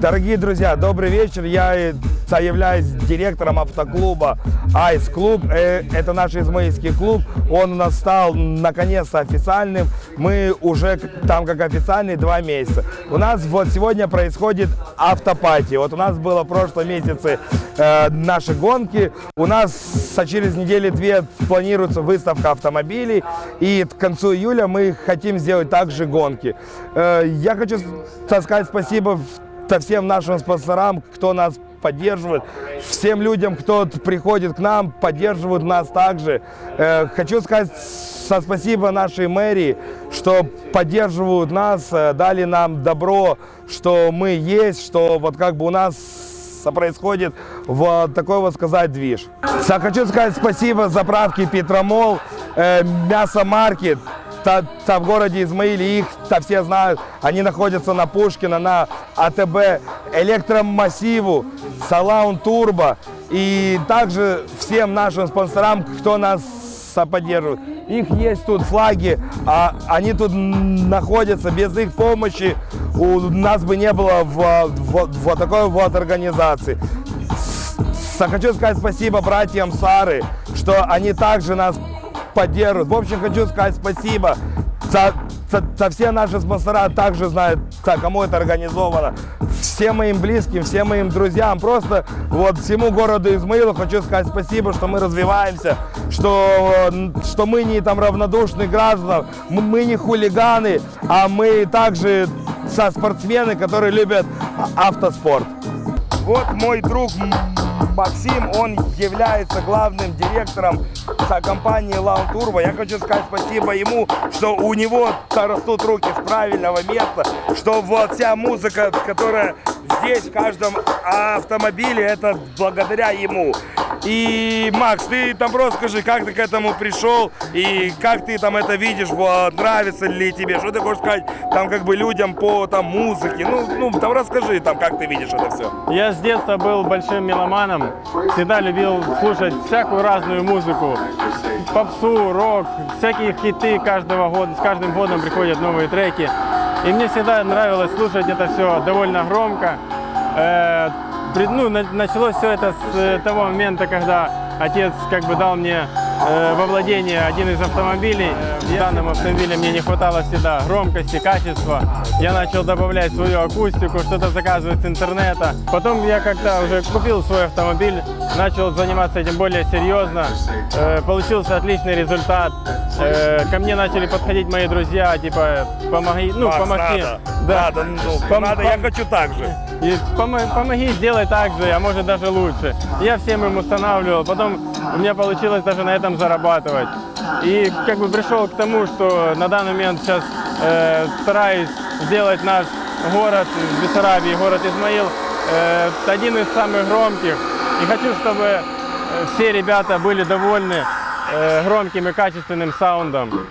Дорогие друзья, добрый вечер. Я являюсь директором автоклуба Айс Клуб. Э, Это наш измаильский клуб. Он у нас стал наконец-то официальным. Мы уже там как официальный два месяца. У нас вот сегодня происходит автопати. Вот у нас было в прошлом месяце э, наши гонки. У нас через недели две планируется выставка автомобилей. И к концу июля мы хотим сделать также гонки. Э, я хочу сказать спасибо со всем нашим спонсорам, кто нас поддерживает, всем людям, кто приходит к нам, поддерживают нас также. Э, хочу сказать со спасибо нашей мэрии, что поддерживают нас, э, дали нам добро, что мы есть, что вот как бы у нас происходит вот такой вот сказать движ. Хочу сказать спасибо заправке Петромол, э, Мясомаркет, та, та в городе Измаиле, их та все знают, они находятся на Пушкина, на АТБ, Электромассиву, Салаун Турбо и также всем нашим спонсорам, кто нас поддерживает. Их есть тут флаги, а они тут находятся, без их помощи у нас бы не было в- в- вот такой вот организации. С- Хочу сказать спасибо братьям Сары, что они также нас поддерживают. В общем, хочу сказать спасибо за, за- за все наши спонсора, также знают, за кому это организовано. Всем моим близким, всем моим друзьям, просто вот всему городу Измаилу хочу сказать спасибо, что мы развиваемся, что, что мы не там равнодушные граждане, м- мы не хулиганы, а мы также со спортсмены, которые любят а- автоспорт. Вот мой друг Максим, он является главным директором компании Lawn Turbo. Я хочу сказать спасибо ему, что у него растут руки с правильного места, что вот вся музыка, которая здесь в каждом автомобиле, это благодаря ему. И, Макс, ты там просто скажи, как ты к этому пришел и как ты там это видишь, вот, нравится ли тебе, что ты хочешь сказать там как бы людям по там музыке, ну, ну там расскажи там, как ты видишь это все. Я с детства был большим меломаном, всегда любил слушать всякую разную музыку, попсу, рок, всякие хиты каждого года, с каждым годом приходят новые треки. И мне всегда нравилось слушать это все довольно громко. Ну, на- началось все это с э, того момента, когда отец как бы дал мне э, во владение один из автомобилей. В данном автомобиле мне не хватало всегда громкости, качества. Я начал добавлять свою акустику, что-то заказывать с интернета. Потом я когда уже купил свой автомобиль, начал заниматься этим более серьезно. Э, получился отличный результат. Э, ко мне начали подходить мои друзья, типа, помоги, ну, Макс, помоги. надо, Да. надо, ну, Пом- надо, я хочу так же. И помо- помоги сделай так же, а может даже лучше. Я всем им устанавливал, потом у меня получилось даже на этом зарабатывать. И как бы пришел к тому, что на данный момент сейчас э, стараюсь сделать наш город Бессарабии, город Измаил, э, один из самых громких. И хочу, чтобы э, все ребята были довольны э, громким и качественным саундом.